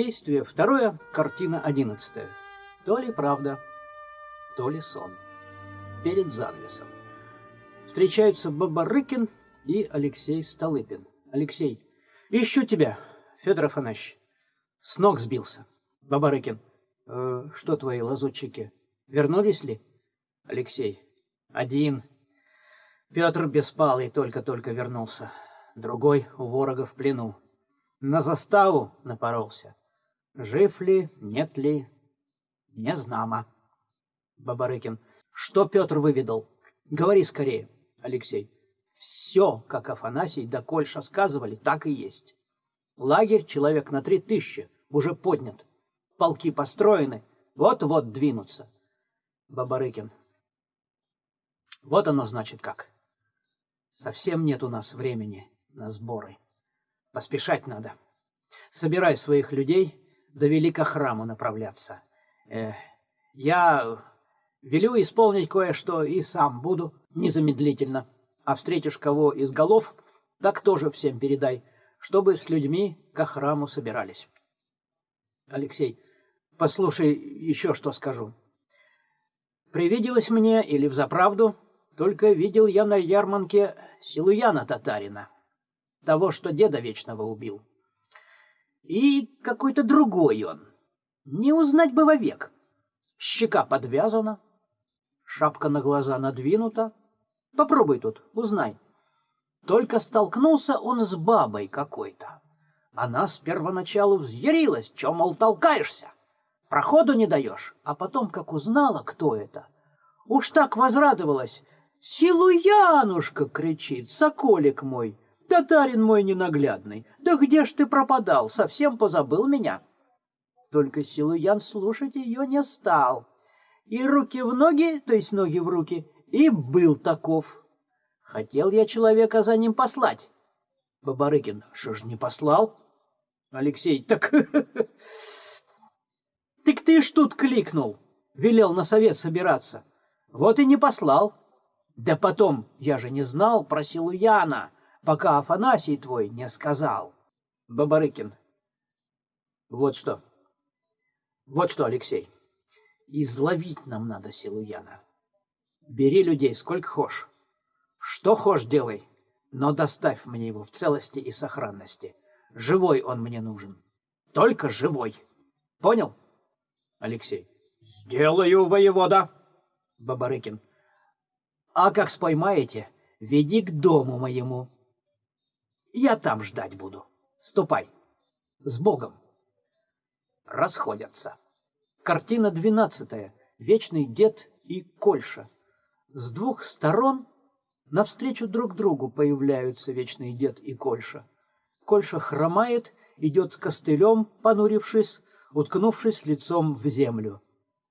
Действие второе, картина одиннадцатая. То ли правда, то ли сон. Перед занавесом. Встречаются Бабарыкин и Алексей Столыпин. Алексей, ищу тебя, Федор Афанасьевич. С ног сбился. Бабарыкин, э, что твои лазутчики, вернулись ли? Алексей, один. Петр Беспалый только-только вернулся. Другой у ворога в плену. На заставу напоролся. Жив ли, нет ли, не знамо. Бабарыкин. Что Петр выведал? Говори скорее, Алексей. Все, как Афанасий да Кольша сказывали, так и есть. Лагерь человек на три тысячи уже поднят. Полки построены, вот-вот двинутся. Бабарыкин. Вот оно значит как. Совсем нет у нас времени на сборы. Поспешать надо. Собирай своих людей, до Великохраму направляться. Э, я велю исполнить кое-что и сам буду незамедлительно. А встретишь кого из голов, так тоже всем передай, чтобы с людьми к храму собирались. Алексей, послушай еще что скажу. Привиделось мне или взаправду, только видел я на ярмарке Силуяна татарина, того, что деда вечного убил. И какой-то другой он. Не узнать бы вовек. Щека подвязана, шапка на глаза надвинута. Попробуй тут, узнай. Только столкнулся он с бабой какой-то. Она с первоначалу взъярилась, чем, мол, толкаешься. Проходу не даешь, а потом, как узнала, кто это, уж так возрадовалась. «Силу Янушка!» — кричит, «Соколик мой!» Татарин мой ненаглядный, да где ж ты пропадал, совсем позабыл меня? Только Силуян слушать ее не стал. И руки в ноги, то есть ноги в руки, и был таков. Хотел я человека за ним послать. Бабарыкин, что ж не послал? Алексей, так... Так ты ж тут кликнул, велел на совет собираться. Вот и не послал. Да потом, я же не знал про Силуяна пока Афанасий твой не сказал. Бабарыкин. Вот что. Вот что, Алексей. Изловить нам надо Силуяна. Бери людей сколько хошь. Что хошь делай, но доставь мне его в целости и сохранности. Живой он мне нужен. Только живой. Понял? Алексей. Сделаю, воевода. Бабарыкин. А как споймаете, веди к дому моему. Я там ждать буду. Ступай. С Богом. Расходятся. Картина двенадцатая. Вечный дед и Кольша. С двух сторон навстречу друг другу появляются вечный дед и Кольша. Кольша хромает, идет с костылем, понурившись, уткнувшись лицом в землю.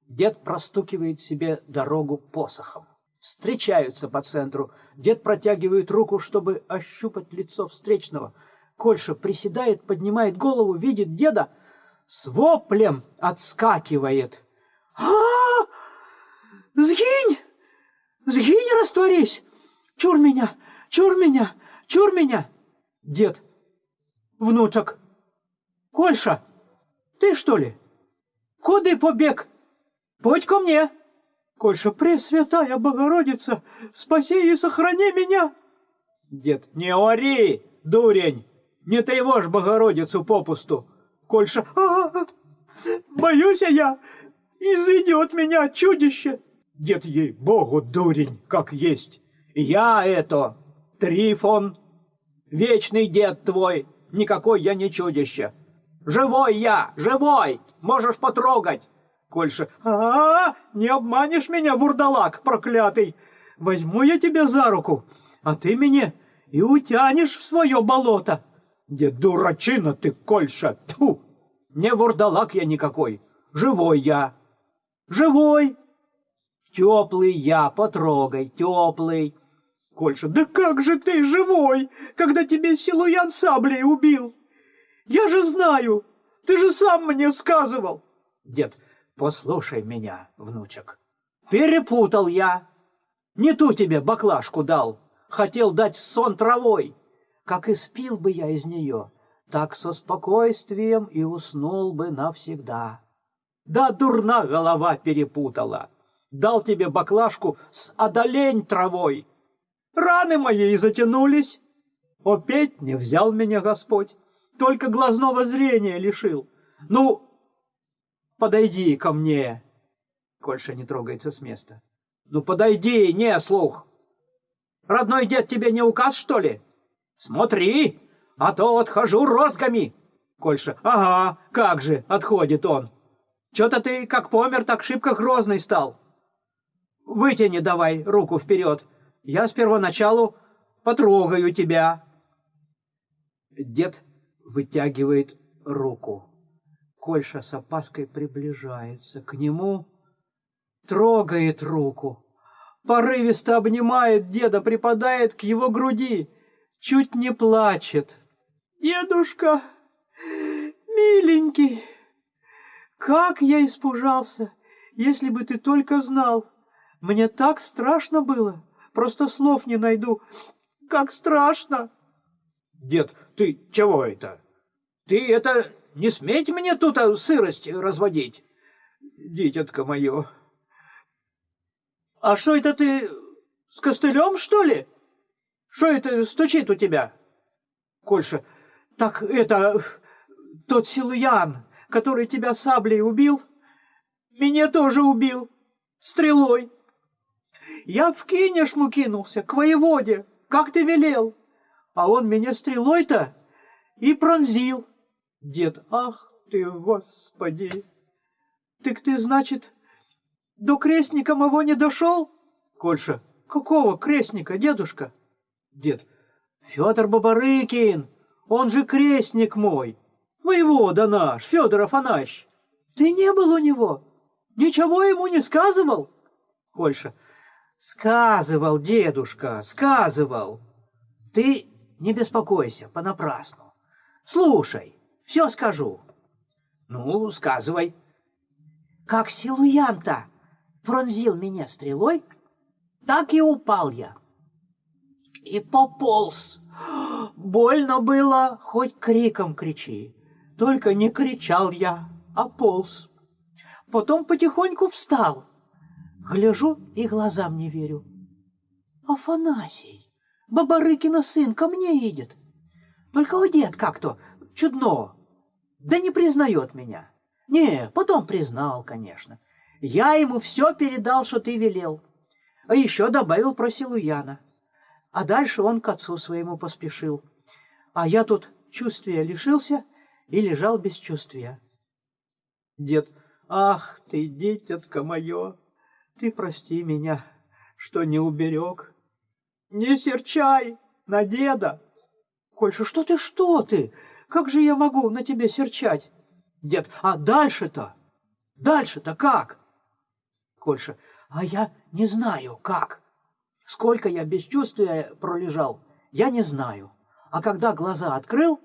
Дед простукивает себе дорогу посохом встречаются по центру. Дед протягивает руку, чтобы ощупать лицо встречного. Кольша приседает, поднимает голову, видит деда, с воплем отскакивает. а, -а, -а! Сгинь! Сгинь, растворись! Чур меня! Чур меня! Чур меня! Дед. Внучок. Кольша, ты что ли? Куды побег? Подь ко мне! Кольша, Пресвятая Богородица, спаси и сохрани меня!» Дед, не ори, дурень, не тревожь Богородицу попусту. Кольша, а, -а, -а боюсь я, изыдет меня чудище. Дед ей, Богу, дурень, как есть. Я это, Трифон, вечный дед твой, никакой я не чудище. Живой я, живой, можешь потрогать. Кольша. А, -а, -а не обманешь меня, вурдалак проклятый. Возьму я тебя за руку, а ты меня и утянешь в свое болото. Где дурачина ты, Кольша, тьфу! Не вурдалак я никакой, живой я. Живой. Теплый я, потрогай, теплый. Кольша, да как же ты живой, когда тебе Силуян саблей убил? Я же знаю, ты же сам мне сказывал. Дед, Послушай меня, внучек. Перепутал я. Не ту тебе баклажку дал. Хотел дать сон травой. Как испил бы я из нее, так со спокойствием и уснул бы навсегда. Да дурна голова перепутала. Дал тебе баклажку с одолень травой. Раны мои затянулись. Опять не взял меня Господь, только глазного зрения лишил. Ну, подойди ко мне. Кольша не трогается с места. Ну, подойди, не слух. Родной дед тебе не указ, что ли? Смотри, а то отхожу розгами. Кольша, ага, как же, отходит он. Че-то ты как помер, так шибко грозный стал. Вытяни давай руку вперед. Я с первоначалу потрогаю тебя. Дед вытягивает руку. Кольша с опаской приближается к нему, трогает руку, порывисто обнимает деда, припадает к его груди, чуть не плачет. «Дедушка, миленький, как я испужался, если бы ты только знал! Мне так страшно было, просто слов не найду. Как страшно!» «Дед, ты чего это? Ты это не сметь мне тут а, сырость разводить, дитятка мое!» «А что это ты с костылем, что ли? Что это стучит у тебя?» Кольша, «Так это тот Силуян, который тебя саблей убил, меня тоже убил, стрелой. Я в кинешму кинулся, к воеводе, как ты велел, а он меня стрелой-то и пронзил. Дед, ах ты, господи! Так ты, значит, до крестника моего не дошел? Кольша, какого крестника, дедушка? Дед, Федор Бабарыкин, он же крестник мой. Воевода наш, Федор Афанасьевич. Ты не был у него? Ничего ему не сказывал? Кольша. Сказывал, дедушка, сказывал. Ты не беспокойся понапрасну. Слушай, все скажу. Ну, сказывай. Как Силуян-то пронзил меня стрелой, так и упал я. И пополз. Больно было, хоть криком кричи. Только не кричал я, а полз. Потом потихоньку встал. Гляжу и глазам не верю. Афанасий, Бабарыкина сын, ко мне идет. Только одет как-то чудно. Да не признает меня. Не, потом признал, конечно. Я ему все передал, что ты велел. А еще добавил про Силуяна. А дальше он к отцу своему поспешил. А я тут чувствия лишился — и лежал без чувствия. Дед, ах ты, дитятка мое, ты прости меня, что не уберег. Не серчай на деда. Кольша, что ты, что ты? Как же я могу на тебе серчать? Дед, а дальше-то? Дальше-то как? Кольша, а я не знаю, как. Сколько я без чувствия пролежал, я не знаю. А когда глаза открыл,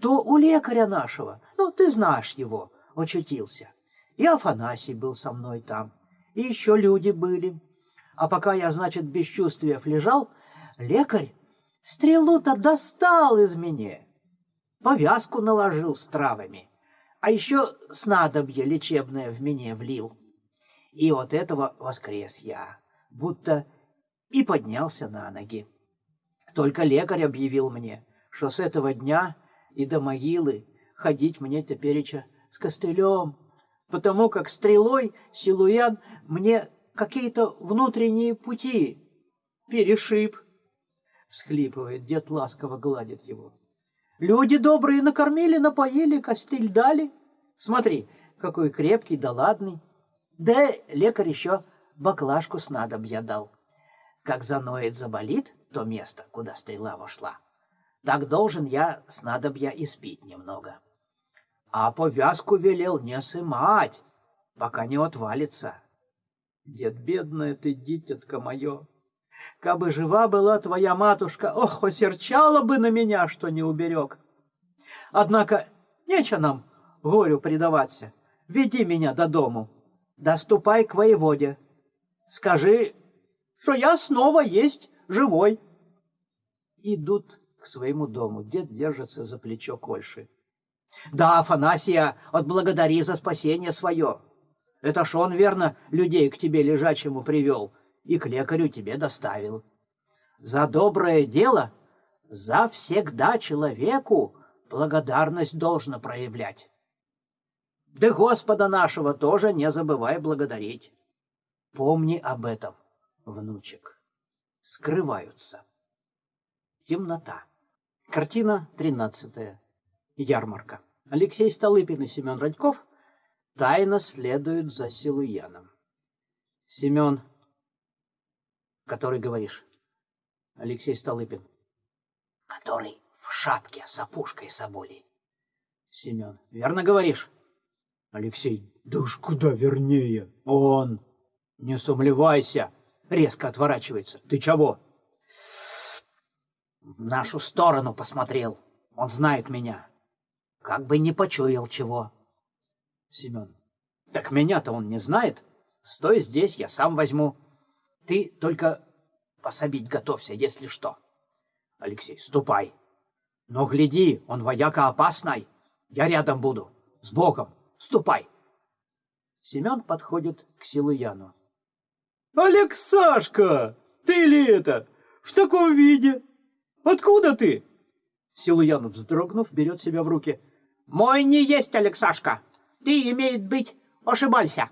то у лекаря нашего, ну, ты знаешь его, очутился. И Афанасий был со мной там, и еще люди были. А пока я, значит, без чувствиев лежал, лекарь стрелу-то достал из меня, повязку наложил с травами, а еще снадобье лечебное в меня влил. И от этого воскрес я, будто и поднялся на ноги. Только лекарь объявил мне, что с этого дня и до могилы ходить мне тепереча с костылем, потому как стрелой Силуян мне какие-то внутренние пути перешиб. Всхлипывает, дед ласково гладит его. Люди добрые накормили, напоили, костыль дали. Смотри, какой крепкий да ладный. Да лекарь еще баклажку снадобья дал. Как заноет, заболит то место, куда стрела вошла так должен я снадобья испить немного. А повязку велел не сымать, пока не отвалится. Дед, бедная ты, дитятка мое, кабы жива была твоя матушка, ох, осерчала бы на меня, что не уберег. Однако нечего нам горю предаваться. Веди меня до дому, доступай к воеводе. Скажи, что я снова есть живой. Идут к своему дому. Дед держится за плечо Кольши. Да, Афанасия, отблагодари за спасение свое. Это ж он, верно, людей к тебе лежачему привел и к лекарю тебе доставил. За доброе дело, за всегда человеку благодарность должно проявлять. Да Господа нашего тоже не забывай благодарить. Помни об этом, внучек. Скрываются. Темнота. Картина тринадцатая. Ярмарка. Алексей Столыпин и Семен Радьков тайно следуют за Силуяном. Семен, который говоришь? Алексей Столыпин. Который в шапке с опушкой соболей. Семен. Верно говоришь? Алексей. Да уж куда вернее. Он. Не сомневайся. Резко отворачивается. Ты чего? В нашу сторону посмотрел. Он знает меня. Как бы не почуял чего. Семен. Так меня-то он не знает. Стой здесь, я сам возьму. Ты только пособить готовься, если что. Алексей. Ступай. Но гляди, он вояка опасный. Я рядом буду. С Богом. Ступай. Семен подходит к Силуяну. Алексашка, ты ли это? В таком виде? Откуда ты? Силуян, вздрогнув, берет себя в руки. Мой не есть Алексашка. Ты, имеет быть, ошибался.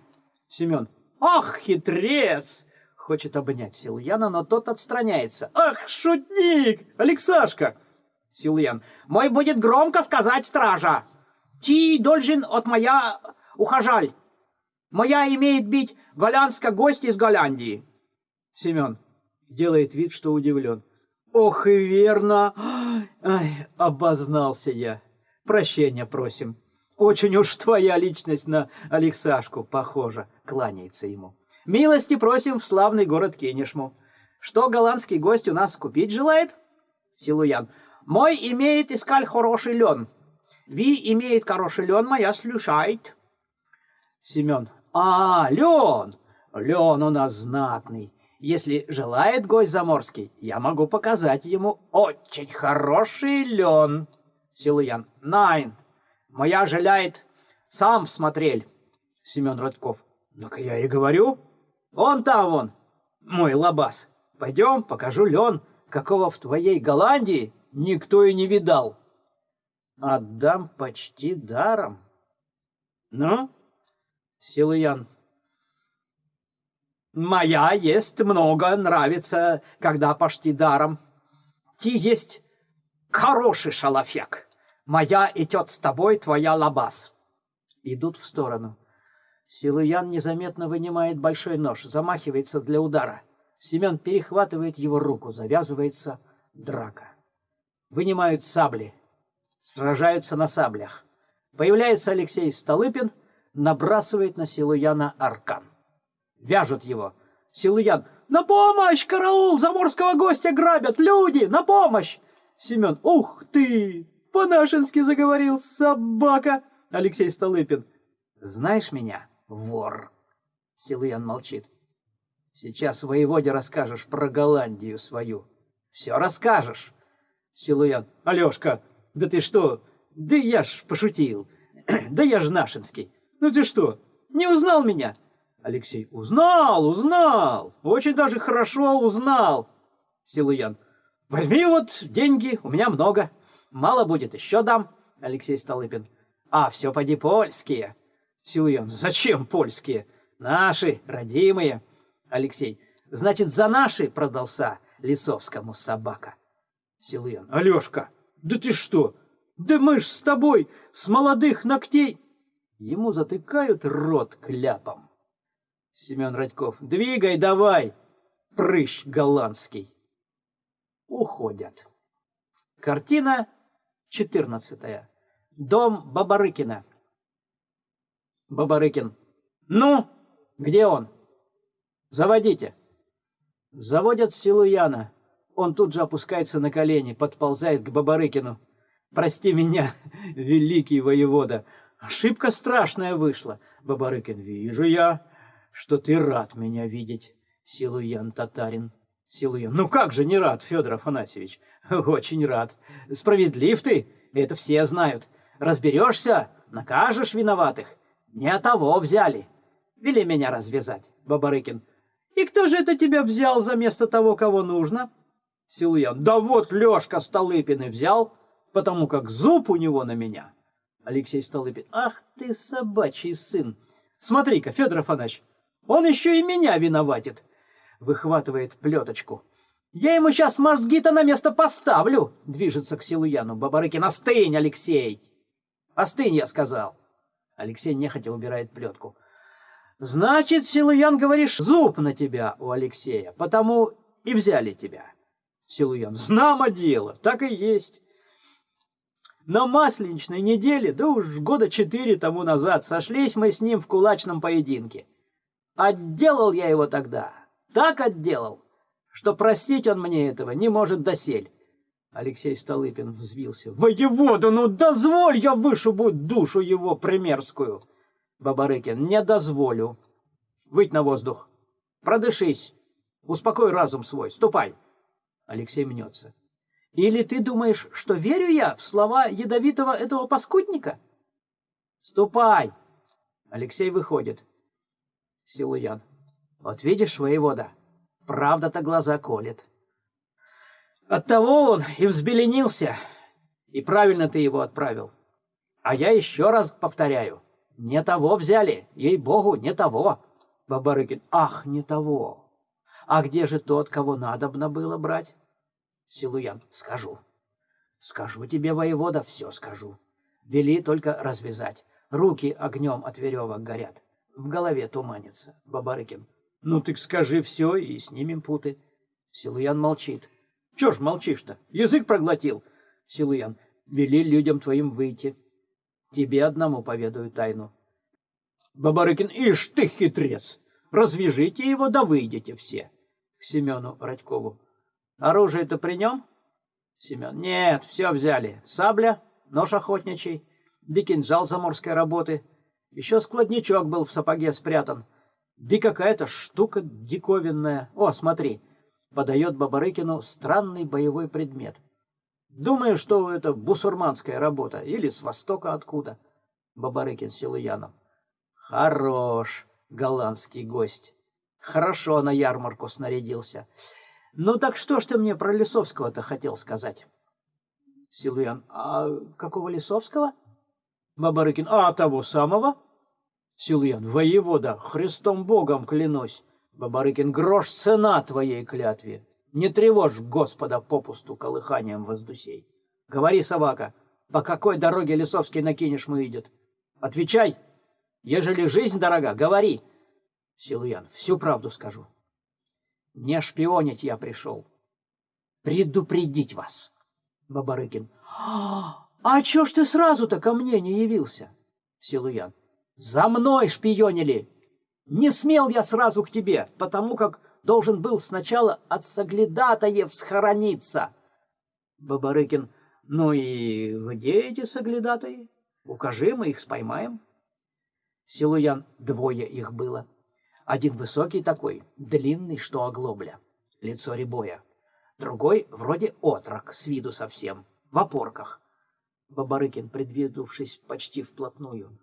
Семен. Ах, хитрец! Хочет обнять Силуяна, но тот отстраняется. Ах, шутник! Алексашка! Силуян. Мой будет громко сказать стража. Ти должен от моя ухажаль. Моя имеет быть голландска гость из Голландии. Семен делает вид, что удивлен. Ох и верно! Ай, обознался я. Прощения просим. Очень уж твоя личность на Алексашку похожа, кланяется ему. Милости просим в славный город Кенешму. Что голландский гость у нас купить желает? Силуян. Мой имеет искаль хороший лен. Ви имеет хороший лен, моя слушает. Семен. А, лен! Лен у нас знатный. Если желает гость заморский, я могу показать ему очень хороший лен. Силуян. Найн. Моя желает, сам смотрел. Семен Родков. Ну-ка я и говорю. Он там вон, мой лабаз. Пойдем, покажу лен, какого в твоей Голландии никто и не видал. Отдам почти даром. Ну, Силуян. Моя есть много, нравится, когда почти даром. Ти есть хороший шалафек. Моя идет с тобой, твоя лабаз. Идут в сторону. Силуян незаметно вынимает большой нож, замахивается для удара. Семен перехватывает его руку, завязывается драка. Вынимают сабли, сражаются на саблях. Появляется Алексей Столыпин, набрасывает на Силуяна аркан. Вяжут его. Силуян. «На помощь! Караул! Заморского гостя грабят! Люди! На помощь!» Семен. «Ух ты! По-нашенски заговорил, собака!» Алексей Столыпин. «Знаешь меня, вор?» Силуян молчит. «Сейчас воеводе расскажешь про Голландию свою. Все расскажешь!» Силуян. «Алешка, да ты что? Да я ж пошутил. Да я ж нашинский. Ну ты что, не узнал меня?» Алексей. «Узнал, узнал! Очень даже хорошо узнал!» Силуян. «Возьми вот деньги, у меня много. Мало будет, еще дам». Алексей Столыпин. «А, все поди польские». Силуян. «Зачем польские? Наши, родимые». Алексей. «Значит, за наши продался Лисовскому собака». Силуян. «Алешка, да ты что? Да мы ж с тобой с молодых ногтей...» Ему затыкают рот кляпом. Семен Радьков. Двигай давай, прыщ голландский. Уходят. Картина четырнадцатая. Дом Бабарыкина. Бабарыкин. Ну, где он? Заводите. Заводят Силуяна. Он тут же опускается на колени, подползает к Бабарыкину. Прости меня, великий воевода. Ошибка страшная вышла. Бабарыкин. Вижу я что ты рад меня видеть, Силуян Татарин. Силуян. Ну как же не рад, Федор Афанасьевич? Очень рад. Справедлив ты, это все знают. Разберешься, накажешь виноватых. Не того взяли. Вели меня развязать, Бабарыкин. И кто же это тебя взял за место того, кого нужно? Силуян. Да вот Лёшка Столыпин и взял, потому как зуб у него на меня. Алексей Столыпин. Ах ты, собачий сын! Смотри-ка, Федор Афанасьевич, он еще и меня виноватит. Выхватывает плеточку. Я ему сейчас мозги-то на место поставлю, движется к Силуяну. Бабарыкин, остынь, Алексей! Остынь, я сказал. Алексей нехотя убирает плетку. Значит, Силуян, говоришь, зуб на тебя у Алексея, потому и взяли тебя. Силуян, знамо дело, так и есть. На масленичной неделе, да уж года четыре тому назад, сошлись мы с ним в кулачном поединке. Отделал я его тогда, так отделал, что простить он мне этого не может досель. Алексей Столыпин взвился. «Воевода, ну дозволь, я вышибу душу его примерскую!» Бабарыкин. «Не дозволю. Выйдь на воздух. Продышись. Успокой разум свой. Ступай!» Алексей мнется. Или ты думаешь, что верю я в слова ядовитого этого паскудника? Ступай! Алексей выходит. Силуян. Вот видишь, воевода, правда-то глаза колет. Оттого он и взбеленился, и правильно ты его отправил. А я еще раз повторяю, не того взяли, ей-богу, не того. Бабарыкин, ах, не того. А где же тот, кого надобно было брать? Силуян, скажу. Скажу тебе, воевода, все скажу. Вели только развязать. Руки огнем от веревок горят. В голове туманится. Бабарыкин. Ну так скажи все и снимем путы. Силуян молчит. Чё ж молчишь-то? Язык проглотил. Силуян. Вели людям твоим выйти. Тебе одному поведаю тайну. Бабарыкин. Ишь ты хитрец! Развяжите его, да выйдете все. К Семену Радькову. Оружие-то при нем? Семен. Нет, все взяли. Сабля, нож охотничий, да кинжал заморской работы. Еще складничок был в сапоге спрятан. Да какая-то штука диковинная. О, смотри. Подает Бабарыкину странный боевой предмет. Думаю, что это бусурманская работа. Или с востока откуда. Бабарыкин Силуянов. Хорош, голландский гость. Хорошо на ярмарку снарядился. Ну так что ж ты мне про Лисовского-то хотел сказать? Силуян. А какого Лисовского? Бабарыкин. А того самого? Силуян. Воевода, Христом Богом клянусь. Бабарыкин. Грош цена твоей клятве. Не тревожь Господа попусту колыханием воздусей. Говори, собака, по какой дороге Лисовский на Кинешму идет? Отвечай. Ежели жизнь дорога, говори. Силуян. Всю правду скажу. Не шпионить я пришел. Предупредить вас. Бабарыкин. А чё ж ты сразу-то ко мне не явился? Силуян. За мной шпионили. Не смел я сразу к тебе, потому как должен был сначала от соглядатаев схорониться. Бабарыкин. Ну и где эти соглядатаи? Укажи, мы их споймаем. Силуян. Двое их было. Один высокий такой, длинный, что оглобля, лицо рябое. Другой вроде отрок, с виду совсем, в опорках. Бабарыкин, предвидувшись почти вплотную.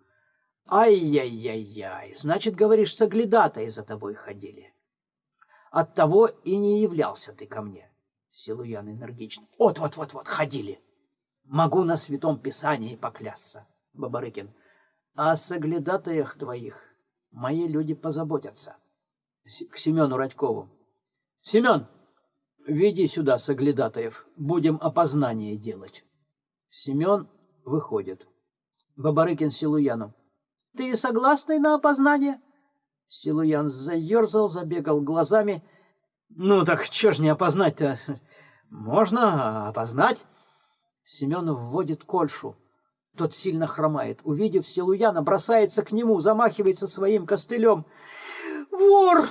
«Ай-яй-яй-яй, значит, говоришь, соглядатые за тобой ходили. Оттого и не являлся ты ко мне». Силуян энергично. «Вот-вот-вот-вот, ходили. Могу на святом писании поклясться». Бабарыкин. «О соглядатаях твоих мои люди позаботятся. К Семену Радькову. Семен, веди сюда соглядатаев, будем опознание делать. Семен выходит. Бабарыкин Силуяну. Ты согласный на опознание? Силуян заерзал, забегал глазами. Ну так что ж не опознать-то? Можно опознать. Семен вводит кольшу. Тот сильно хромает. Увидев Силуяна, бросается к нему, замахивается своим костылем. «Вор!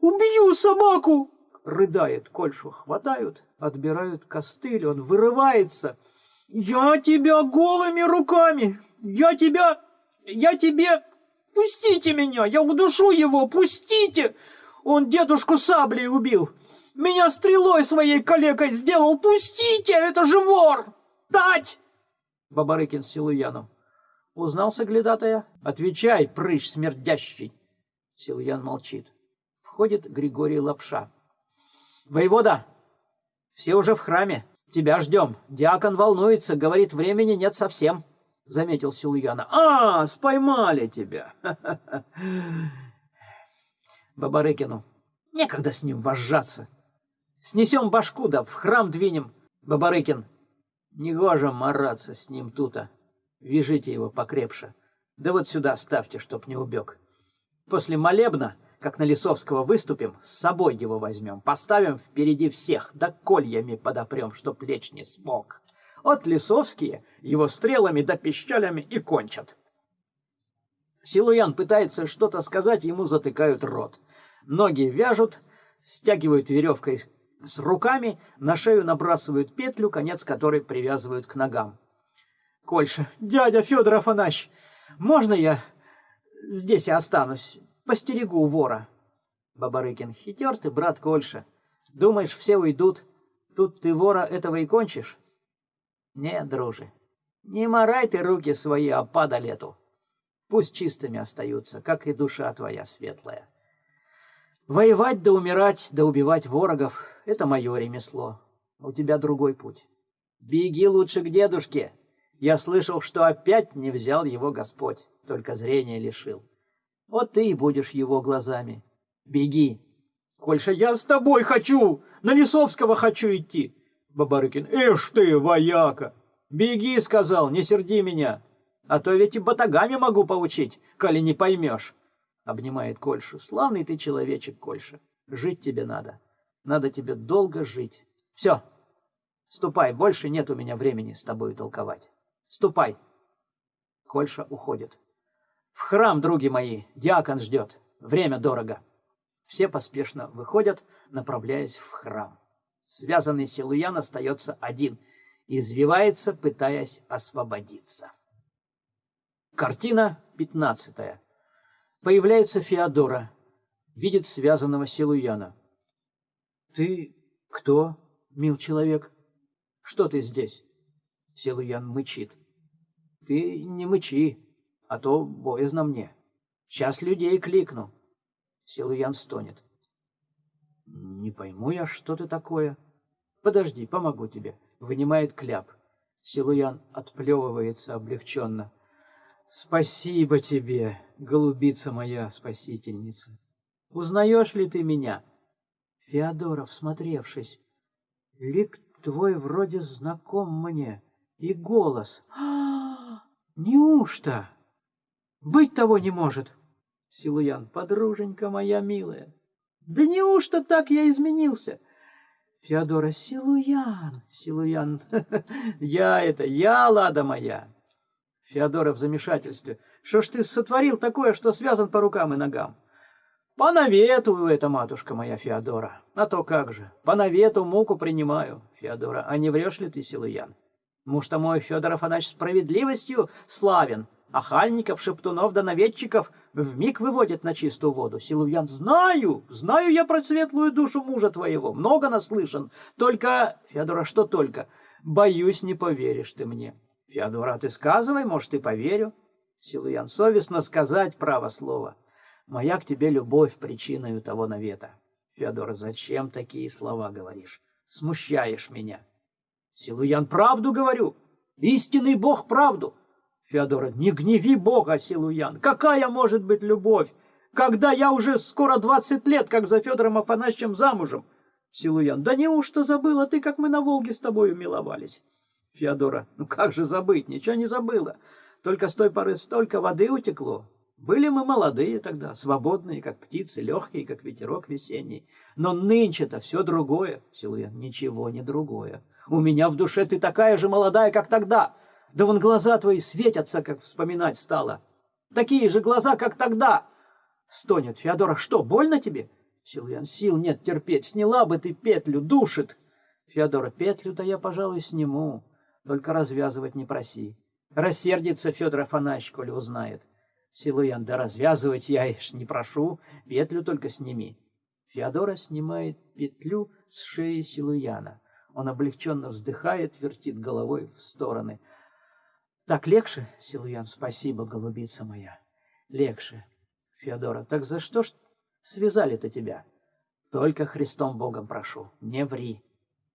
Убью собаку!» Рыдает, Кольшу хватают, отбирают костыль, он вырывается. «Я тебя голыми руками! Я тебя... Я тебе... Пустите меня! Я удушу его! Пустите! Он дедушку саблей убил! Меня стрелой своей калекой сделал! Пустите! Это же вор! Дать!» Бабарыкин с Силуяном. Узнал соглядатая? Отвечай, прыщ смердящий. Силуян молчит. Входит Григорий Лапша. Воевода, все уже в храме. Тебя ждем. Диакон волнуется, говорит, времени нет совсем. Заметил Силуяна. А, споймали тебя. Бабарыкину. Некогда с ним вожжаться. Снесем башку, да в храм двинем. Бабарыкин. Негоже мараться с ним тута. Вяжите его покрепше. Да вот сюда ставьте, чтоб не убег. После молебна, как на Лисовского выступим, с собой его возьмем, поставим впереди всех, да кольями подопрем, чтоб лечь не смог. От Лисовские его стрелами да пищалями и кончат. Силуян пытается что-то сказать, ему затыкают рот. Ноги вяжут, стягивают веревкой с руками, на шею набрасывают петлю, конец которой привязывают к ногам. Кольша, дядя Федор Афанасьевич, можно я здесь и останусь, постерегу вора? Бабарыкин, хитер ты, брат Кольша. Думаешь, все уйдут, тут ты вора этого и кончишь? Нет, друже, не морай ты руки свои, а пада лету. Пусть чистыми остаются, как и душа твоя светлая. Воевать да умирать, да убивать ворогов — это мое ремесло. У тебя другой путь. Беги лучше к дедушке. Я слышал, что опять не взял его Господь, только зрение лишил. Вот ты и будешь его глазами. Беги. Кольша, я с тобой хочу, на Лисовского хочу идти. Бабарыкин, эш ты, вояка. Беги, сказал, не серди меня. А то ведь и батагами могу поучить, коли не поймешь обнимает Кольшу. Славный ты человечек, Кольша. Жить тебе надо. Надо тебе долго жить. Все. Ступай, больше нет у меня времени с тобой толковать. Ступай. Кольша уходит. В храм, други мои, диакон ждет. Время дорого. Все поспешно выходят, направляясь в храм. Связанный Силуян остается один, извивается, пытаясь освободиться. Картина пятнадцатая. Появляется Феодора, видит связанного Силуяна. «Ты кто, мил человек? Что ты здесь?» Силуян мычит. «Ты не мычи, а то боязно мне. Сейчас людей кликну». Силуян стонет. «Не пойму я, что ты такое. Подожди, помогу тебе». Вынимает кляп. Силуян отплевывается облегченно. Спасибо тебе, голубица моя спасительница. Узнаешь ли ты меня? Феодоров, смотревшись, лик твой вроде знаком мне, и голос. А, неужто? Быть того не может. Силуян, подруженька моя милая, да неужто так я изменился? Феодора, Силуян, Силуян, я это, я, лада моя. Феодора в замешательстве. Что ж ты сотворил такое, что связан по рукам и ногам? По навету это, матушка моя Феодора. А то как же, по навету муку принимаю, Феодора. А не врешь ли ты, Силуян? Муж-то мой Федор Афанасьевич справедливостью славен, а хальников, шептунов да наведчиков вмиг выводит на чистую воду. Силуян, знаю, знаю я про светлую душу мужа твоего, много наслышан. Только, Феодора, что только, боюсь, не поверишь ты мне. Феодора, ты сказывай, может, и поверю. Силуян, совестно сказать право слово. Моя к тебе любовь причиною того навета. Феодора, зачем такие слова говоришь? Смущаешь меня. Силуян, правду говорю. Истинный Бог правду. Феодора, не гневи Бога, Силуян. Какая может быть любовь, когда я уже скоро двадцать лет, как за Федором Афанасьевичем замужем? Силуян, да неужто забыла ты, как мы на Волге с тобою миловались? Феодора, ну как же забыть, ничего не забыла. Только с той поры столько воды утекло. Были мы молодые тогда, свободные, как птицы, легкие, как ветерок весенний. Но нынче-то все другое, Силуян, ничего не другое. У меня в душе ты такая же молодая, как тогда. Да вон глаза твои светятся, как вспоминать стало. Такие же глаза, как тогда. Стонет Феодора, что, больно тебе? Силуян, сил нет терпеть, сняла бы ты петлю, душит. Феодора, петлю-то я, пожалуй, сниму. Только развязывать не проси. Рассердится Федор Афанасьевич, коли узнает. Силуян, да развязывать я ишь не прошу, петлю только сними. Феодора снимает петлю с шеи Силуяна. Он облегченно вздыхает, вертит головой в стороны. Так легче, Силуян, спасибо, голубица моя. Легче. Феодора, так за что ж связали-то тебя? Только Христом Богом прошу, не ври.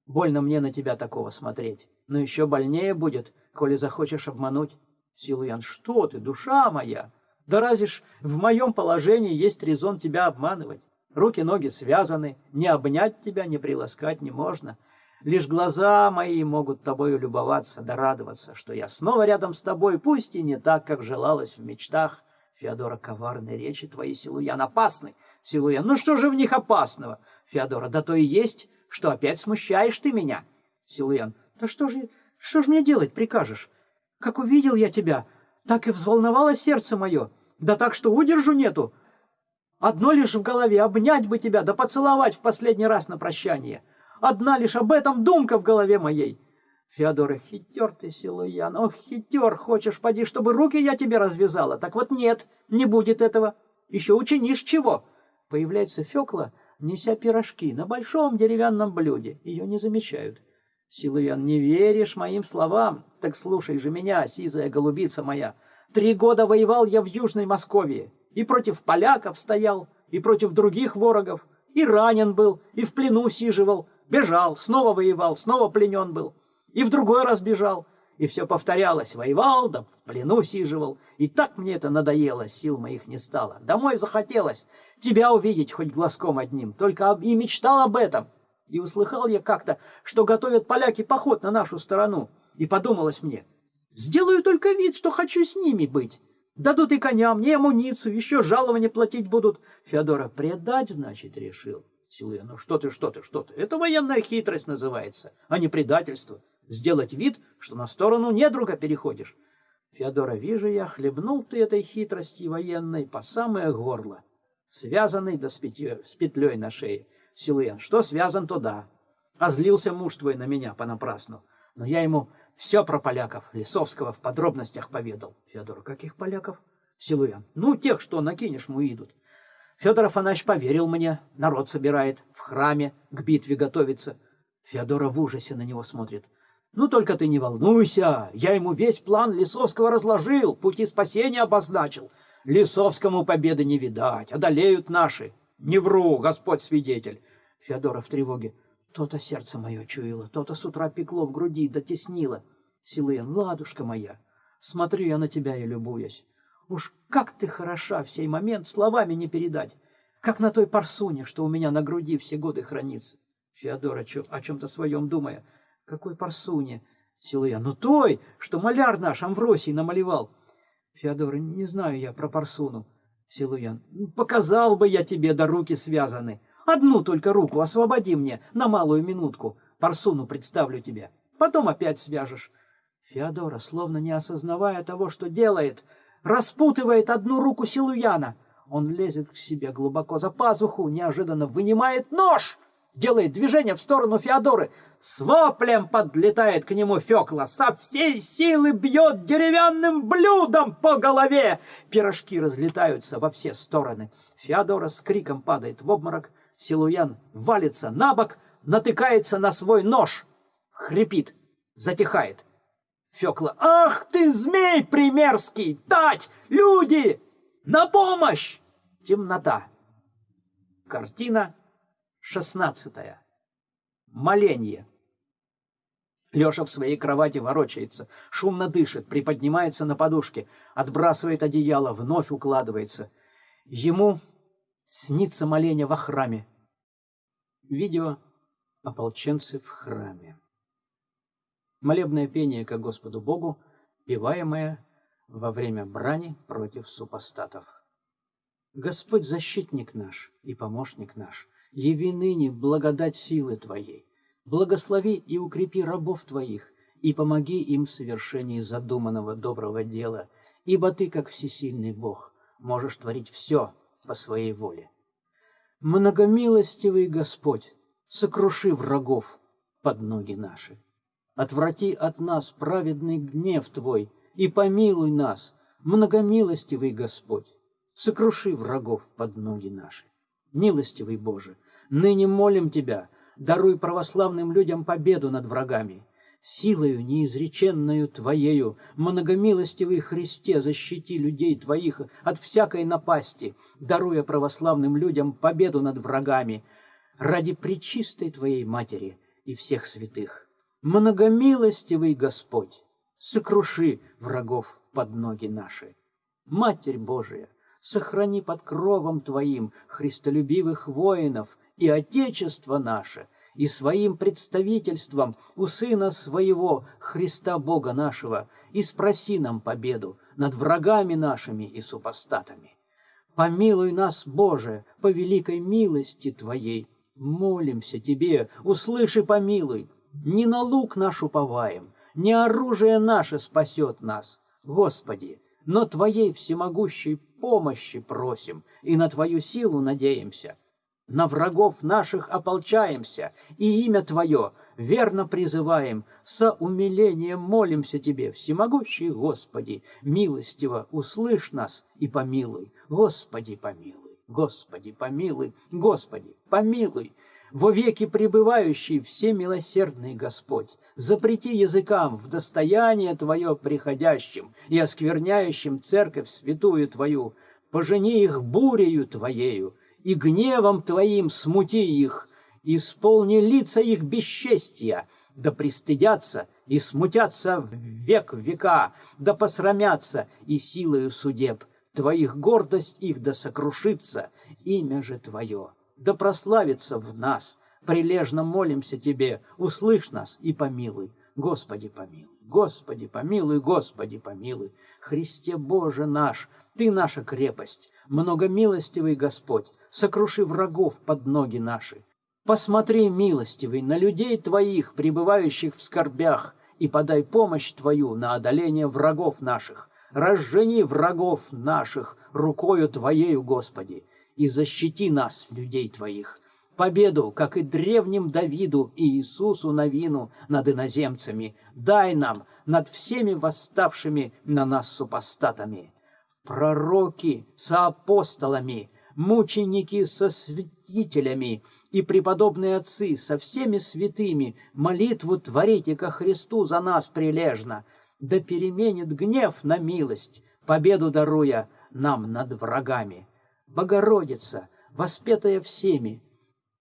Больно мне на тебя такого смотреть. Но еще больнее будет, коли захочешь обмануть. Силуян, что ты, душа моя? Да разве ж в моем положении есть резон тебя обманывать? Руки-ноги связаны, не обнять тебя, не приласкать не можно. Лишь глаза мои могут тобою любоваться да радоваться, что я снова рядом с тобой, пусть и не так, как желалось в мечтах. Феодора, коварные речи твои, Силуян, опасны. Силуян, ну что же в них опасного? Феодора, да то и есть, что опять смущаешь ты меня. Силуян, да что же, что же мне делать прикажешь? Как увидел я тебя, так и взволновалось сердце мое, да так, что удержу нету. Одно лишь в голове обнять бы тебя, да поцеловать в последний раз на прощание. Одна лишь об этом думка в голове моей. Феодора, хитер ты, Силуян, ох, хитер, хочешь, поди, чтобы руки я тебе развязала. Так вот нет, не будет этого. Еще учинишь чего? Появляется Фекла, неся пирожки на большом деревянном блюде. Ее не замечают. Силуян, не веришь моим словам? Так слушай же меня, сизая голубица моя. Три года воевал я в Южной Московии. И против поляков стоял, и против других ворогов. И ранен был, и в плену сиживал. Бежал, снова воевал, снова пленен был. И в другой раз бежал. И все повторялось. Воевал, да в плену сиживал. И так мне это надоело, сил моих не стало. Домой захотелось. Тебя увидеть хоть глазком одним. Только и мечтал об этом. И услыхал я как-то, что готовят поляки поход на нашу сторону. И подумалось мне, сделаю только вид, что хочу с ними быть. Дадут и коням, мне амуницию, еще жалование платить будут. Феодора, предать, значит, решил. Силуя, ну что ты, что ты, что ты. Это военная хитрость называется, а не предательство. Сделать вид, что на сторону недруга переходишь. Феодора, вижу я, хлебнул ты этой хитрости военной по самое горло, связанный да с, петлей, с петлей на шее. Силуян, что связан, то да. А злился муж твой на меня понапрасну. Но я ему все про поляков Лисовского в подробностях поведал. Федор, каких поляков? Силуян, ну, тех, что на Кинешму идут. Федор Афанасьевич поверил мне, народ собирает, в храме к битве готовится. Феодора в ужасе на него смотрит. Ну, только ты не волнуйся, я ему весь план Лисовского разложил, пути спасения обозначил. Лисовскому победы не видать, одолеют наши. Не вру, Господь свидетель. Феодора в тревоге. То-то сердце мое чуяло, то-то с утра пекло в груди, дотеснило. Силуян, ладушка моя, смотрю я на тебя и любуюсь. Уж как ты хороша в сей момент, словами не передать. Как на той парсуне, что у меня на груди все годы хранится. Феодора о чем-то своем думая. Какой парсуне? Силуян, ну той, что маляр наш Амвросий намалевал. Феодора, не знаю я про парсуну. Силуян. Показал бы я тебе, да руки связаны. Одну только руку освободи мне на малую минутку. Парсуну представлю тебе. Потом опять свяжешь. Феодора, словно не осознавая того, что делает, распутывает одну руку Силуяна. Он лезет к себе глубоко за пазуху, неожиданно вынимает нож — делает движение в сторону Феодоры. С воплем подлетает к нему Фекла, со всей силы бьет деревянным блюдом по голове. Пирожки разлетаются во все стороны. Феодора с криком падает в обморок. Силуян валится на бок, натыкается на свой нож. Хрипит, затихает. Фекла, ах ты, змей примерский, тать, люди, на помощь! Темнота. Картина Шестнадцатое. Моленье. Леша в своей кровати ворочается, шумно дышит, приподнимается на подушке, отбрасывает одеяло, вновь укладывается. Ему снится моление во храме. Видео «Ополченцы в храме». Молебное пение ко Господу Богу, певаемое во время брани против супостатов. Господь защитник наш и помощник наш – яви ныне благодать силы Твоей. Благослови и укрепи рабов Твоих, и помоги им в совершении задуманного доброго дела, ибо Ты, как всесильный Бог, можешь творить все по своей воле. Многомилостивый Господь, сокруши врагов под ноги наши. Отврати от нас праведный гнев Твой и помилуй нас, многомилостивый Господь, сокруши врагов под ноги наши. Милостивый Боже, Ныне молим Тебя, даруй православным людям победу над врагами. Силою неизреченную Твоею, многомилостивый Христе, защити людей Твоих от всякой напасти, даруя православным людям победу над врагами, ради пречистой Твоей Матери и всех святых. Многомилостивый Господь, сокруши врагов под ноги наши. Матерь Божия, сохрани под кровом Твоим христолюбивых воинов и Отечество наше, и своим представительством у Сына Своего, Христа Бога нашего, и спроси нам победу над врагами нашими и супостатами. Помилуй нас, Боже, по великой милости Твоей. Молимся Тебе, услыши, помилуй. Не на лук наш уповаем, не оружие наше спасет нас, Господи, но Твоей всемогущей помощи просим и на Твою силу надеемся. На врагов наших ополчаемся, и имя Твое верно призываем, со умилением молимся Тебе, всемогущий Господи, милостиво услышь нас и помилуй, Господи, помилуй, Господи, помилуй, Господи, помилуй, во веки пребывающий всемилосердный Господь, запрети языкам в достояние Твое приходящим и оскверняющим церковь святую Твою, пожени их бурею Твоею, и гневом Твоим смути их, исполни лица их бесчестия, да пристыдятся и смутятся в век века, да посрамятся и силою судеб. Твоих гордость их да сокрушится, имя же Твое да прославится в нас. Прилежно молимся Тебе, услышь нас и помилуй. Господи, помилуй. Господи, помилуй, Господи, помилуй. Христе Боже наш, Ты наша крепость, многомилостивый Господь, сокруши врагов под ноги наши. Посмотри, милостивый, на людей Твоих, пребывающих в скорбях, и подай помощь Твою на одоление врагов наших. Разжени врагов наших рукою Твоею, Господи, и защити нас, людей Твоих. Победу, как и древним Давиду и Иисусу Навину над иноземцами, дай нам над всеми восставшими на нас супостатами. Пророки со апостолами, мученики со святителями и преподобные отцы со всеми святыми молитву творите ко Христу за нас прилежно, да переменит гнев на милость, победу даруя нам над врагами. Богородица, воспетая всеми,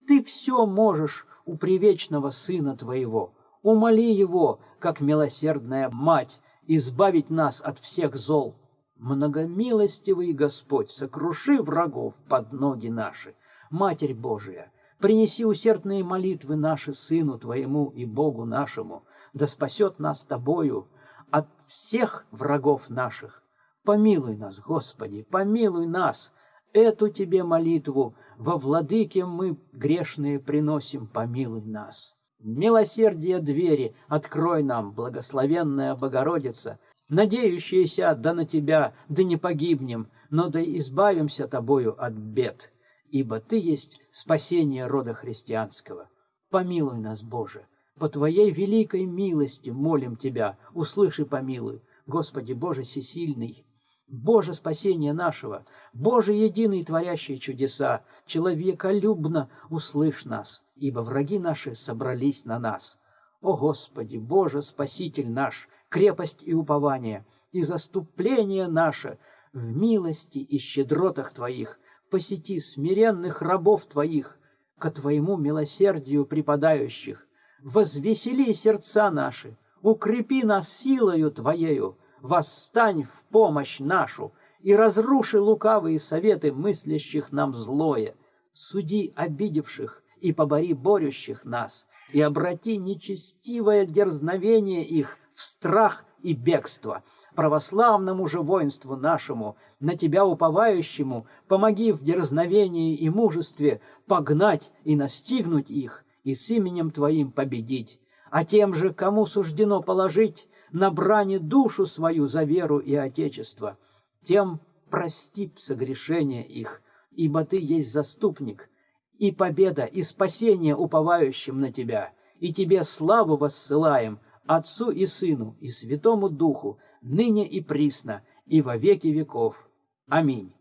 ты все можешь у привечного Сына Твоего. Умоли Его, как милосердная Мать, избавить нас от всех зол. Многомилостивый Господь, сокруши врагов под ноги наши. Матерь Божия, принеси усердные молитвы наши Сыну Твоему и Богу нашему, да спасет нас Тобою от всех врагов наших. Помилуй нас, Господи, помилуй нас, Эту тебе молитву во владыке мы грешные приносим, помилуй нас. Милосердие двери открой нам, благословенная Богородица, надеющаяся да на тебя, да не погибнем, но да избавимся тобою от бед, ибо ты есть спасение рода христианского. Помилуй нас, Боже, по твоей великой милости молим тебя, услыши помилуй, Господи Боже всесильный, Боже спасение нашего, Боже единый творящий чудеса, человеколюбно услышь нас, ибо враги наши собрались на нас. О Господи, Боже Спаситель наш, крепость и упование, и заступление наше в милости и щедротах Твоих, посети смиренных рабов Твоих, ко Твоему милосердию припадающих, возвесели сердца наши, укрепи нас силою Твоею, восстань в помощь нашу и разруши лукавые советы мыслящих нам злое. Суди обидевших и побори борющих нас, и обрати нечестивое дерзновение их в страх и бегство. Православному же воинству нашему, на тебя уповающему, помоги в дерзновении и мужестве погнать и настигнуть их, и с именем Твоим победить. А тем же, кому суждено положить на бране душу свою за веру и Отечество, тем прости согрешения их, ибо ты есть заступник, и победа, и спасение уповающим на тебя, и тебе славу воссылаем, Отцу и Сыну, и Святому Духу, ныне и присно, и во веки веков. Аминь.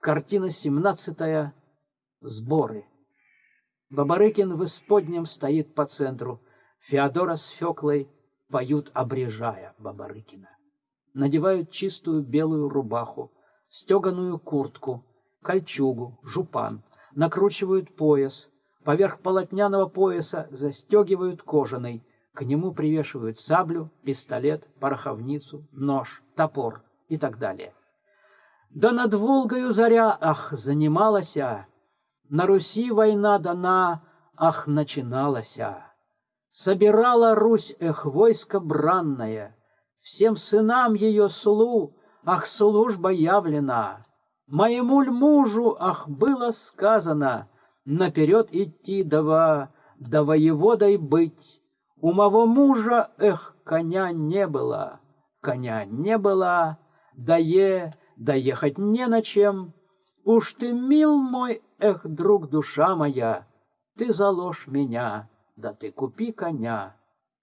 Картина 17. Сборы. Бабарыкин в исподнем стоит по центру. Феодора с Феклой поют, обрежая Бабарыкина. Надевают чистую белую рубаху, стеганую куртку, кольчугу, жупан, накручивают пояс, поверх полотняного пояса застегивают кожаный, к нему привешивают саблю, пистолет, пороховницу, нож, топор и так далее. Да над Волгою заря, ах, занималася, на Руси война дана, ах, начиналася. Собирала Русь, эх, войско бранное, всем сынам ее слу, ах, служба явлена. Моему ль мужу, ах, было сказано, наперед идти дава, да воеводой быть. У моего мужа, эх, коня не было, коня не было, да е, доехать не на чем. Уж ты, мил мой, эх, друг, душа моя, ты заложь меня, да ты купи коня.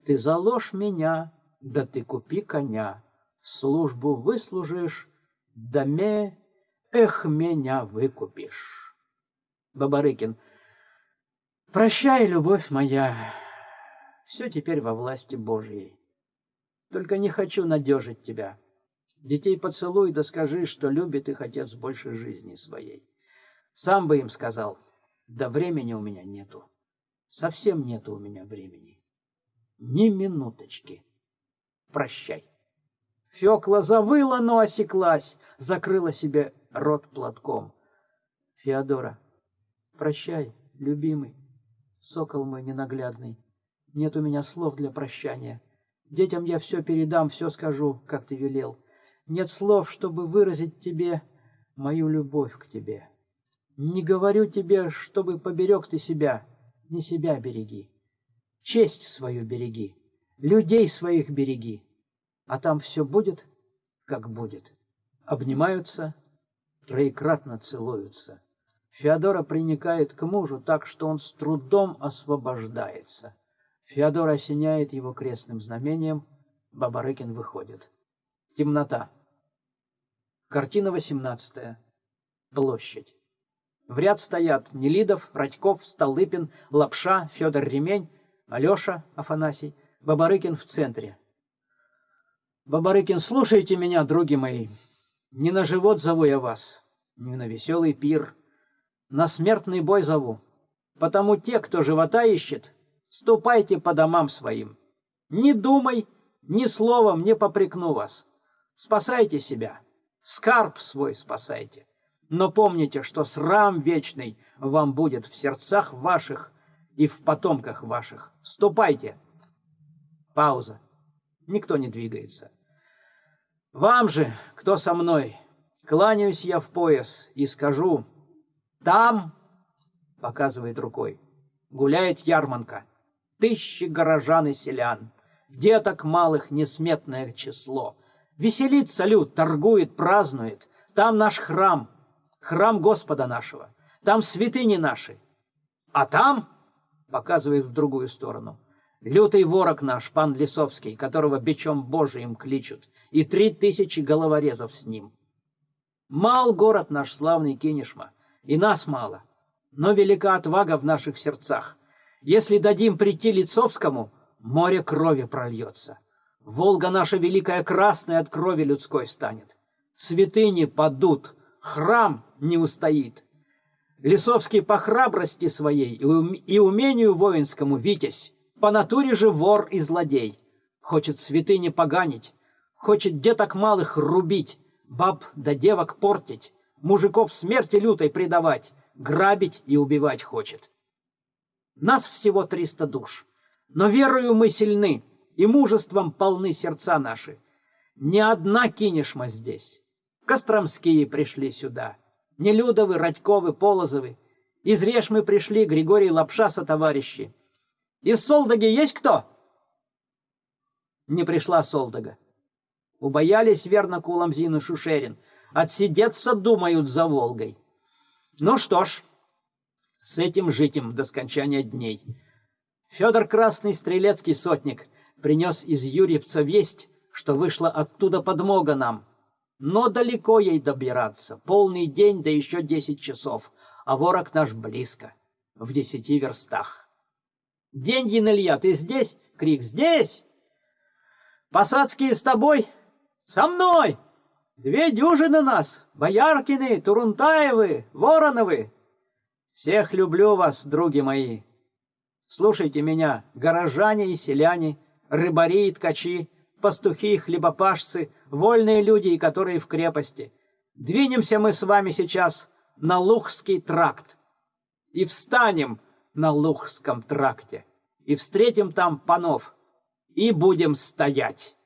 Ты заложь меня, да ты купи коня. Службу выслужишь, да ме, эх, меня выкупишь. Бабарыкин. Прощай, любовь моя, все теперь во власти Божьей. Только не хочу надежить тебя. Детей поцелуй, да скажи, что любит их отец больше жизни своей. Сам бы им сказал, да времени у меня нету. Совсем нету у меня времени. Ни минуточки. Прощай. Фёкла завыла, но осеклась, закрыла себе рот платком. Феодора, прощай, любимый, сокол мой ненаглядный. Нет у меня слов для прощания. Детям я все передам, все скажу, как ты велел. Нет слов, чтобы выразить тебе мою любовь к тебе. Не говорю тебе, чтобы поберег ты себя, не себя береги. Честь свою береги, людей своих береги. А там все будет, как будет. Обнимаются, троекратно целуются. Феодора приникает к мужу так, что он с трудом освобождается. Феодор осеняет его крестным знамением, Бабарыкин выходит. Темнота. Картина 18. Площадь. В ряд стоят Нелидов, Радьков, Столыпин, Лапша, Федор Ремень, Алеша Афанасий, Бабарыкин в центре. Бабарыкин, слушайте меня, други мои. Не на живот зову я вас, не на веселый пир, на смертный бой зову. Потому те, кто живота ищет, ступайте по домам своим. Не думай, ни словом не попрекну вас. Спасайте себя скарб свой спасайте. Но помните, что срам вечный вам будет в сердцах ваших и в потомках ваших. Ступайте. Пауза. Никто не двигается. Вам же, кто со мной, кланяюсь я в пояс и скажу, там, показывает рукой, гуляет ярманка, тысячи горожан и селян, деток малых несметное число — Веселится люд, торгует, празднует. Там наш храм, храм Господа нашего. Там святыни наши. А там, показывает в другую сторону, лютый ворог наш, пан Лисовский, которого бичом Божиим кличут, и три тысячи головорезов с ним. Мал город наш славный Кинешма, и нас мало, но велика отвага в наших сердцах. Если дадим прийти Лицовскому, море крови прольется. Волга наша великая красная от крови людской станет. Святыни падут, храм не устоит. Лисовский по храбрости своей и умению воинскому витязь, по натуре же вор и злодей. Хочет святыни поганить, хочет деток малых рубить, баб да девок портить, мужиков смерти лютой предавать, грабить и убивать хочет. Нас всего триста душ, но верою мы сильны, и мужеством полны сердца наши. Не одна кинешма здесь. Костромские пришли сюда. Нелюдовы, Радьковы, Полозовы. Из Решмы пришли Григорий Лапша со товарищи. Из Солдаги есть кто? Не пришла Солдага. Убоялись верно Куламзин и Шушерин. Отсидеться думают за Волгой. Ну что ж, с этим жить им до скончания дней. Федор Красный, стрелецкий сотник — принес из Юрьевца весть, что вышла оттуда подмога нам. Но далеко ей добираться, полный день, да еще десять часов, а ворог наш близко. в десяти верстах. Деньги, Илья, ты здесь? Крик здесь. Посадские с тобой? Со мной! Две дюжины нас, Бояркины, Турунтаевы, Вороновы. Всех люблю вас, други мои. Слушайте меня, горожане и селяне, рыбари и ткачи, пастухи и хлебопашцы, вольные люди, которые в крепости. Двинемся мы с вами сейчас на Лухский тракт и встанем на Лухском тракте и встретим там панов и будем стоять.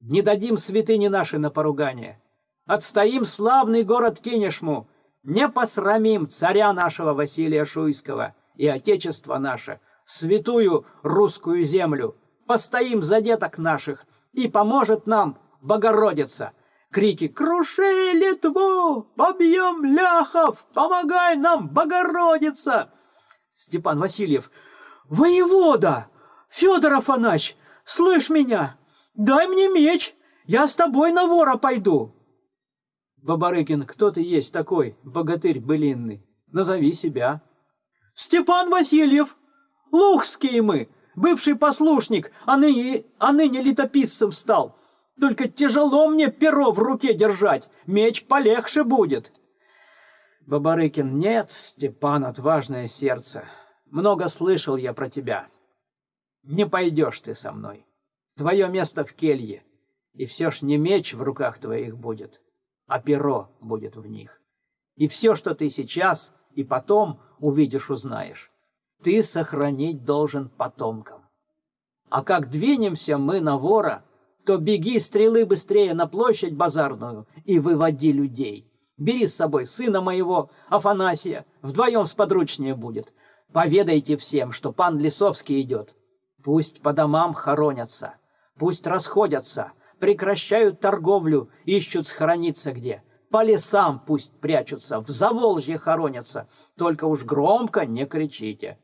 Не дадим святыни наши на поругание. Отстоим славный город Кинешму, не посрамим царя нашего Василия Шуйского и отечество наше, святую русскую землю, постоим за деток наших, и поможет нам Богородица. Крики «Круши Литву! Побьем ляхов! Помогай нам, Богородица!» Степан Васильев «Воевода! Федор Афанач, слышь меня! Дай мне меч! Я с тобой на вора пойду!» Бабарыкин, кто ты есть такой, богатырь былинный? Назови себя. Степан Васильев, Лухские мы, бывший послушник, а ныне, а ныне летописцем стал. Только тяжело мне перо в руке держать, меч полегче будет. Бабарыкин, нет, Степан, отважное сердце. Много слышал я про тебя. Не пойдешь ты со мной. Твое место в келье, и все ж не меч в руках твоих будет, а перо будет в них. И все, что ты сейчас и потом увидишь, узнаешь, ты сохранить должен потомкам. А как двинемся мы на вора, то беги стрелы быстрее на площадь базарную и выводи людей. Бери с собой сына моего, Афанасия, вдвоем сподручнее будет. Поведайте всем, что пан Лисовский идет. Пусть по домам хоронятся, пусть расходятся, прекращают торговлю, ищут схорониться где. По лесам пусть прячутся, в Заволжье хоронятся, только уж громко не кричите.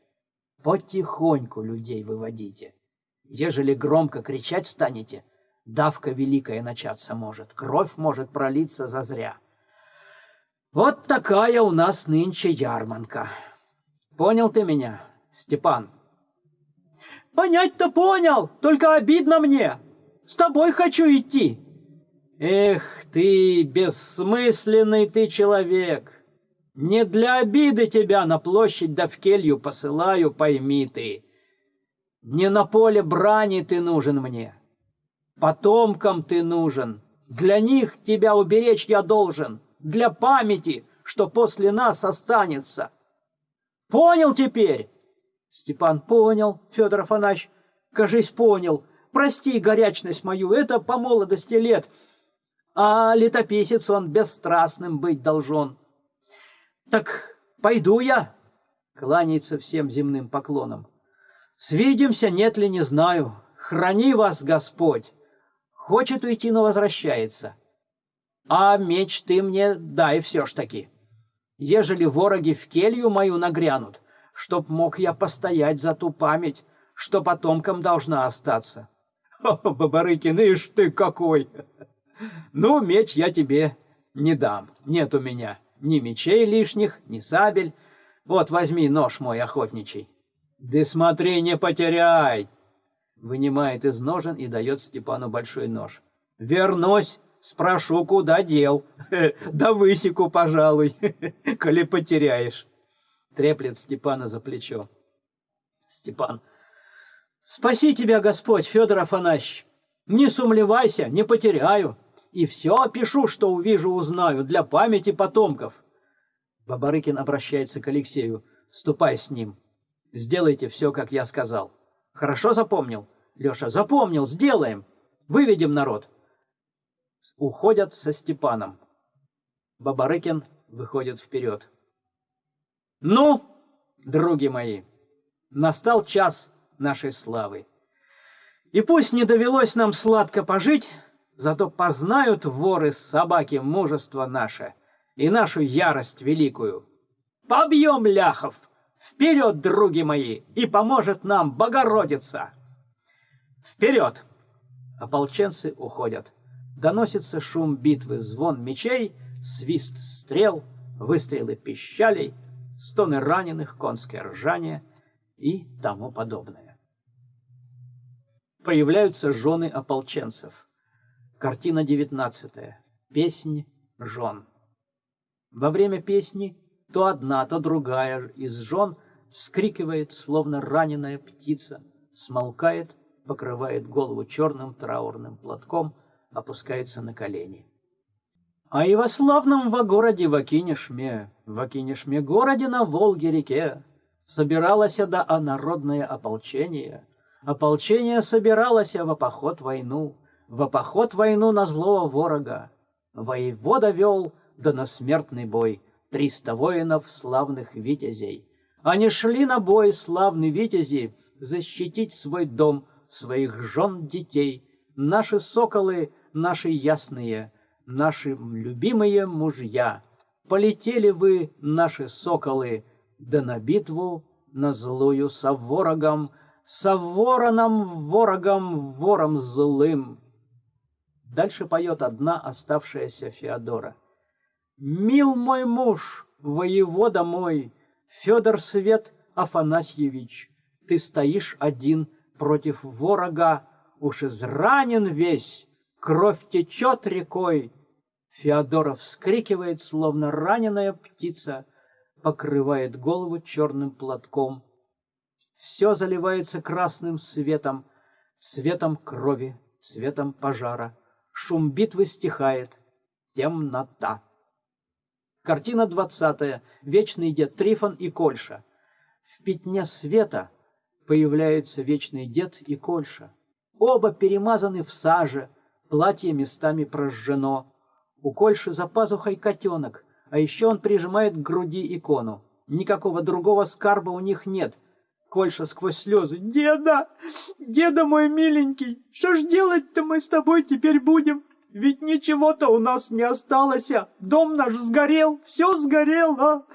Потихоньку людей выводите. Ежели громко кричать станете, давка великая начаться может, кровь может пролиться зазря. Вот такая у нас нынче ярманка. Понял ты меня, Степан? Понять-то понял, только обидно мне. С тобой хочу идти. Эх ты, бессмысленный ты человек. Не для обиды тебя на площадь да в келью посылаю, пойми ты. Не на поле брани ты нужен мне. Потомкам ты нужен. Для них тебя уберечь я должен. Для памяти, что после нас останется. Понял теперь? Степан понял, Федор Афанач, кажись, понял. Прости горячность мою, это по молодости лет. А летописец он бесстрастным быть должен. Так пойду я, кланяется всем земным поклоном. Свидимся, нет ли, не знаю. Храни вас, Господь. Хочет уйти, но возвращается. А меч ты мне дай все ж таки ежели вороги в келью мою нагрянут, чтоб мог я постоять за ту память, что потомкам должна остаться. О, Бабарыкин, ишь ты какой! Ну, меч я тебе не дам, нет у меня ни мечей лишних, ни сабель. Вот возьми нож мой охотничий. Да смотри, не потеряй! Вынимает из ножен и дает Степану большой нож. Вернусь, Спрошу, куда дел. Да высеку, пожалуй, коли потеряешь. Треплет Степана за плечо. Степан. Спаси тебя, Господь, Федор Афанасьевич. Не сумлевайся, не потеряю. И все опишу, что увижу, узнаю, для памяти потомков. Бабарыкин обращается к Алексею. Ступай с ним. Сделайте все, как я сказал. Хорошо запомнил? Леша, запомнил, сделаем. Выведем народ уходят со Степаном. Бабарыкин выходит вперед. Ну, други мои, настал час нашей славы. И пусть не довелось нам сладко пожить, зато познают воры собаки мужество наше и нашу ярость великую. Побьем ляхов! Вперед, други мои, и поможет нам Богородица! Вперед! Ополченцы уходят. Доносится шум битвы, звон мечей, свист стрел, выстрелы пищалей, стоны раненых, конское ржание и тому подобное. Появляются жены ополченцев. Картина девятнадцатая. Песнь жен. Во время песни то одна, то другая из жен вскрикивает, словно раненая птица, смолкает, покрывает голову черным траурным платком, опускается на колени. А и во славном во городе Вакинешме, Вакинешме городе на Волге-реке, собиралось да а народное ополчение. Ополчение собиралось во поход войну, во поход войну на злого ворога. Воевода вел, да на смертный бой, триста воинов славных витязей. Они шли на бой, славные витязи, защитить свой дом, своих жен, детей. Наши соколы, наши ясные, наши любимые мужья. Полетели вы, наши соколы, да на битву, на злую со ворогом, со вороном, ворогом, вором злым. Дальше поет одна оставшаяся Феодора. «Мил мой муж, воевода мой, Федор Свет Афанасьевич, ты стоишь один против ворога, уж изранен весь, кровь течет рекой». Феодора вскрикивает, словно раненая птица, покрывает голову черным платком. Все заливается красным светом, цветом крови, цветом пожара. Шум битвы стихает. Темнота. Картина двадцатая. Вечный дед Трифон и Кольша. В пятне света появляются вечный дед и Кольша. Оба перемазаны в саже, платье местами прожжено. У Кольши за пазухой котенок, а еще он прижимает к груди икону. Никакого другого скарба у них нет. Кольша сквозь слезы. «Деда! Деда мой миленький! Что ж делать-то мы с тобой теперь будем? Ведь ничего-то у нас не осталось, а дом наш сгорел, все сгорело,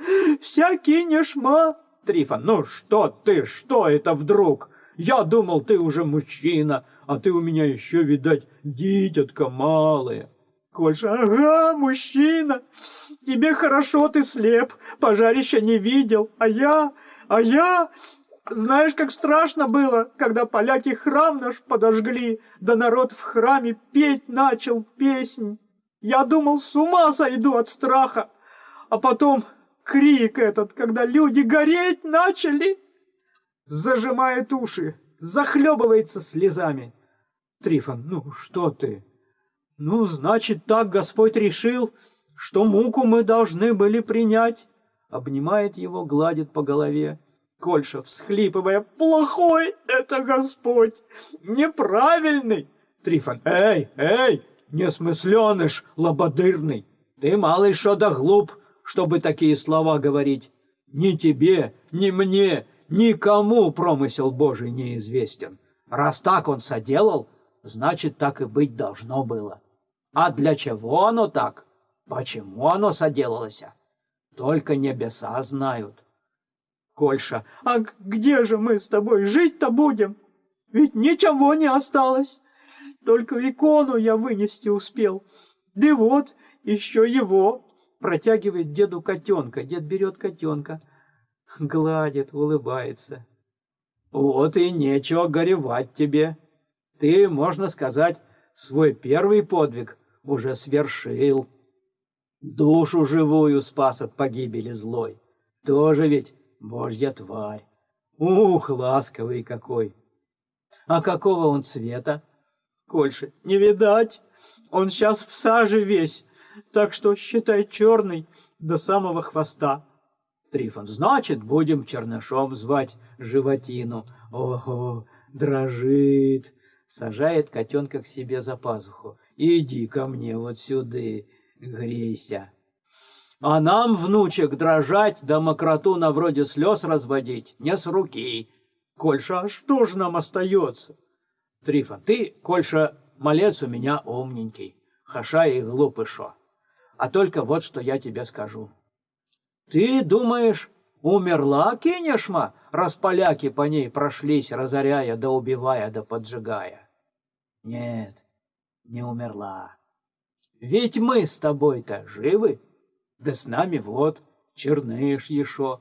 вся кинешма!» Трифон, ну что ты, что это вдруг? Я думал, ты уже мужчина, а ты у меня еще, видать, дитятка малая. Кольша, ага, мужчина, тебе хорошо, ты слеп, пожарища не видел, а я, а я, знаешь, как страшно было, когда поляки храм наш подожгли, да народ в храме петь начал песнь. Я думал, с ума сойду от страха. А потом крик этот, когда люди гореть начали, зажимает уши, захлебывается слезами. Трифон, ну что ты? Ну, значит, так Господь решил, что муку мы должны были принять. Обнимает его, гладит по голове. Кольша, всхлипывая, «Плохой это Господь! Неправильный!» Трифон, «Эй, эй, несмысленыш, лободырный! Ты малый шо да глуп, чтобы такие слова говорить. Ни тебе, ни мне, никому промысел Божий неизвестен. Раз так он соделал, значит, так и быть должно было. А для чего оно так? Почему оно соделалось? Только небеса знают. Кольша. «А где же мы с тобой жить-то будем? Ведь ничего не осталось. Только икону я вынести успел. Да вот, еще его». Протягивает деду котенка. Дед берет котенка, гладит, улыбается. «Вот и нечего горевать тебе. Ты, можно сказать, свой первый подвиг уже свершил. Душу живую спас от погибели злой. Тоже ведь Божья тварь! Ух, ласковый какой! А какого он цвета? Кольше, не видать. Он сейчас в саже весь, так что считай черный до самого хвоста. Трифон, значит, будем чернышом звать животину. Ого, дрожит. Сажает котенка к себе за пазуху. Иди ко мне вот сюда, грейся. А нам, внучек, дрожать да мокроту на вроде слез разводить не с руки. Кольша, а что ж нам остается? Трифон, ты, Кольша, малец у меня умненький, хаша и глупый шо. А только вот что я тебе скажу. Ты думаешь, умерла Кинешма, раз поляки по ней прошлись, разоряя да убивая да поджигая? Нет, не умерла. Ведь мы с тобой-то живы. Да с нами вот Черныш еще,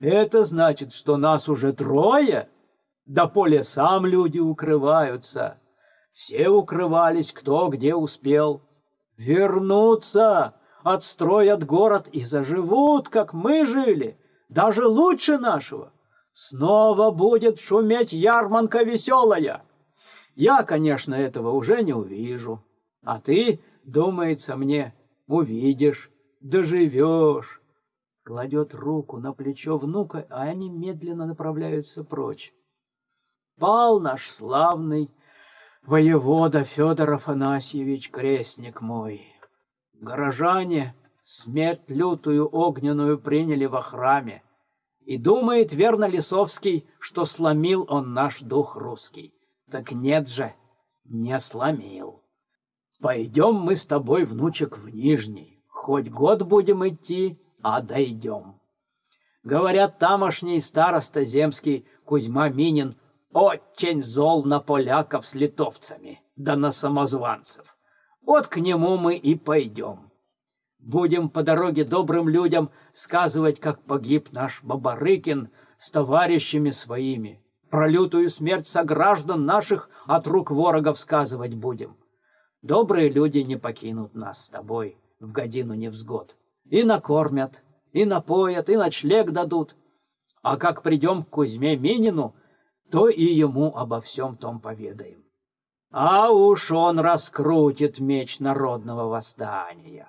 Это значит, что нас уже трое? Да по лесам люди укрываются. Все укрывались, кто где успел. Вернутся, отстроят город и заживут, как мы жили, даже лучше нашего. Снова будет шуметь ярманка веселая. Я, конечно, этого уже не увижу. А ты, думается мне, увидишь, доживешь. Кладет руку на плечо внука, а они медленно направляются прочь. Пал наш славный воевода Федор Афанасьевич, крестник мой. Горожане смерть лютую огненную приняли во храме. И думает верно Лисовский, что сломил он наш дух русский. Так нет же, не сломил. Пойдем мы с тобой, внучек, в Нижний. Хоть год будем идти, а дойдем. Говорят, тамошний староста земский Кузьма Минин очень зол на поляков с литовцами, да на самозванцев. Вот к нему мы и пойдем. Будем по дороге добрым людям сказывать, как погиб наш Бабарыкин с товарищами своими. Про лютую смерть сограждан наших от рук ворогов сказывать будем. Добрые люди не покинут нас с тобой в годину невзгод. И накормят, и напоят, и ночлег дадут. А как придем к Кузьме Минину, то и ему обо всем том поведаем. А уж он раскрутит меч народного восстания.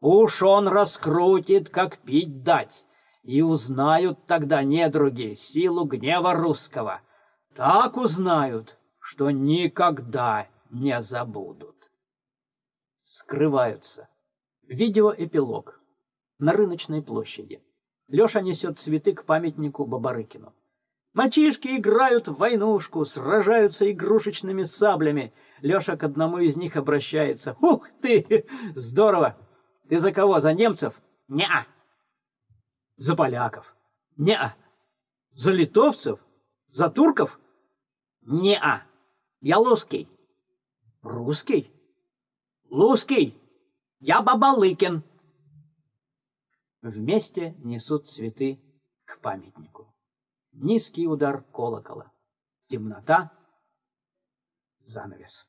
Уж он раскрутит, как пить дать, и узнают тогда недруги силу гнева русского. Так узнают, что никогда не забудут. Скрываются. Видеоэпилог. На рыночной площади. Леша несет цветы к памятнику Бабарыкину. Мальчишки играют в войнушку, сражаются игрушечными саблями. Леша к одному из них обращается. «Ух ты! Здорово! Ты за кого? За немцев?» «Не-а!» «За поляков?» «Не-а!» «За литовцев? За турков?» «Не-а! Я русский!» «Русский?» «Луский! Я Бабалыкин!» Вместе несут цветы к памятнику. Низкий удар колокола. Темнота. Занавес.